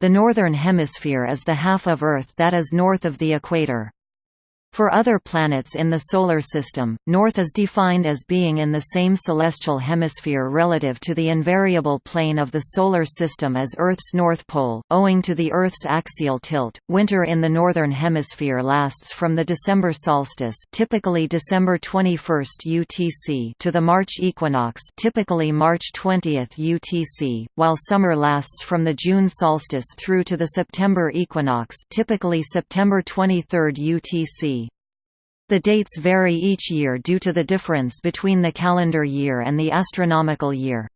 The Northern Hemisphere is the half of Earth that is north of the equator. For other planets in the Solar System, North is defined as being in the same celestial hemisphere relative to the invariable plane of the Solar System as Earth's North Pole. Owing to the Earth's axial tilt, winter in the Northern Hemisphere lasts from the December solstice typically December 21 UTC to the March equinox typically March 20 UTC, while summer lasts from the June solstice through to the September equinox typically September 23 UTC. The dates vary each year due to the difference between the calendar year and the astronomical year.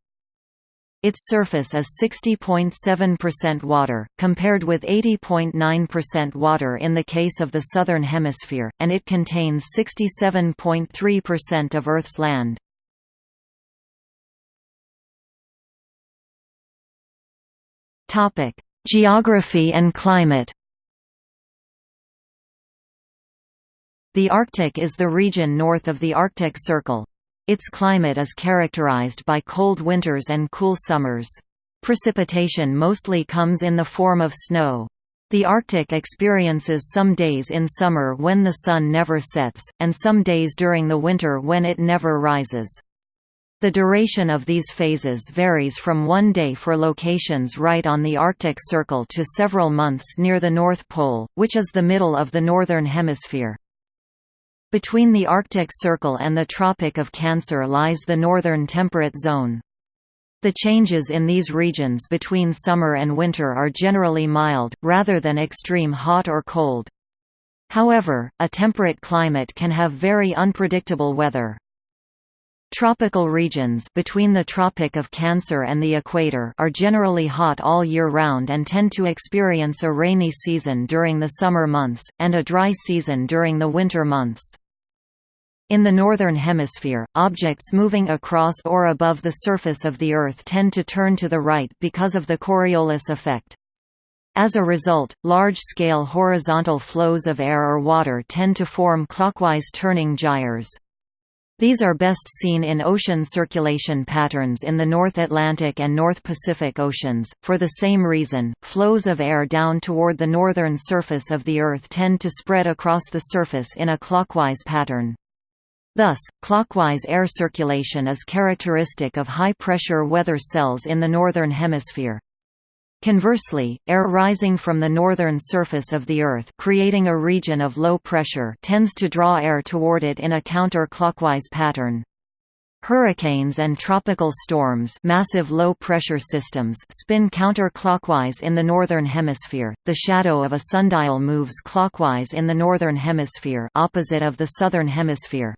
Its surface is 60.7% water, compared with 80.9% water in the case of the Southern Hemisphere, and it contains 67.3% of Earth's land. Geography and climate The Arctic is the region north of the Arctic Circle. Its climate is characterized by cold winters and cool summers. Precipitation mostly comes in the form of snow. The Arctic experiences some days in summer when the sun never sets, and some days during the winter when it never rises. The duration of these phases varies from one day for locations right on the Arctic Circle to several months near the North Pole, which is the middle of the Northern Hemisphere. Between the Arctic Circle and the Tropic of Cancer lies the northern temperate zone. The changes in these regions between summer and winter are generally mild, rather than extreme hot or cold. However, a temperate climate can have very unpredictable weather. Tropical regions between the Tropic of Cancer and the equator are generally hot all year round and tend to experience a rainy season during the summer months, and a dry season during the winter months. In the Northern Hemisphere, objects moving across or above the surface of the Earth tend to turn to the right because of the Coriolis effect. As a result, large-scale horizontal flows of air or water tend to form clockwise turning gyres. These are best seen in ocean circulation patterns in the North Atlantic and North Pacific Oceans. For the same reason, flows of air down toward the northern surface of the Earth tend to spread across the surface in a clockwise pattern. Thus, clockwise air circulation is characteristic of high-pressure weather cells in the Northern Hemisphere. Conversely, air rising from the northern surface of the Earth creating a region of low pressure tends to draw air toward it in a counter-clockwise pattern. Hurricanes and tropical storms massive low-pressure systems spin counter-clockwise in the northern hemisphere. The shadow of a sundial moves clockwise in the northern hemisphere opposite of the southern hemisphere.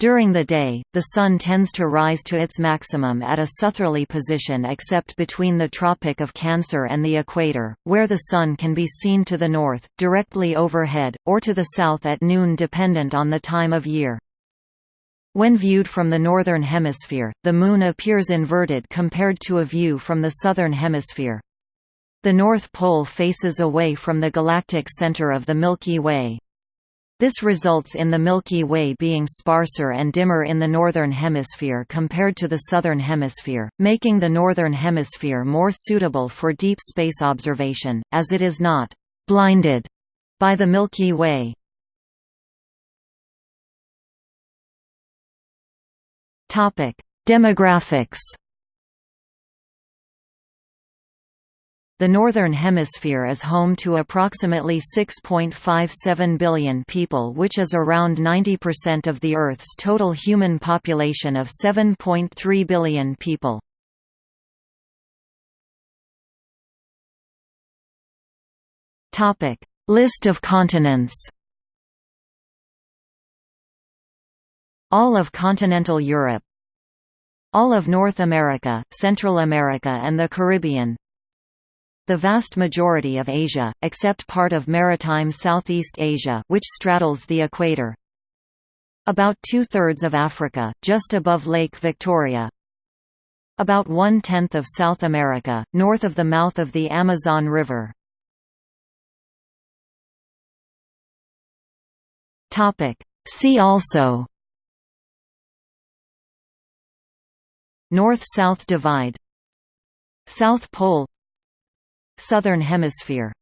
During the day, the Sun tends to rise to its maximum at a southerly position except between the Tropic of Cancer and the equator, where the Sun can be seen to the north, directly overhead, or to the south at noon dependent on the time of year. When viewed from the northern hemisphere, the Moon appears inverted compared to a view from the southern hemisphere. The North Pole faces away from the galactic center of the Milky Way. This results in the Milky Way being sparser and dimmer in the Northern Hemisphere compared to the Southern Hemisphere, making the Northern Hemisphere more suitable for deep space observation, as it is not «blinded» by the Milky Way. Demographics The Northern Hemisphere is home to approximately 6.57 billion people which is around 90% of the Earth's total human population of 7.3 billion people. List of continents All of continental Europe All of North America, Central America and the Caribbean the vast majority of Asia, except part of maritime Southeast Asia which straddles the equator. About two-thirds of Africa, just above Lake Victoria. About one-tenth of South America, north of the mouth of the Amazon River. See also North–South Divide South Pole Southern Hemisphere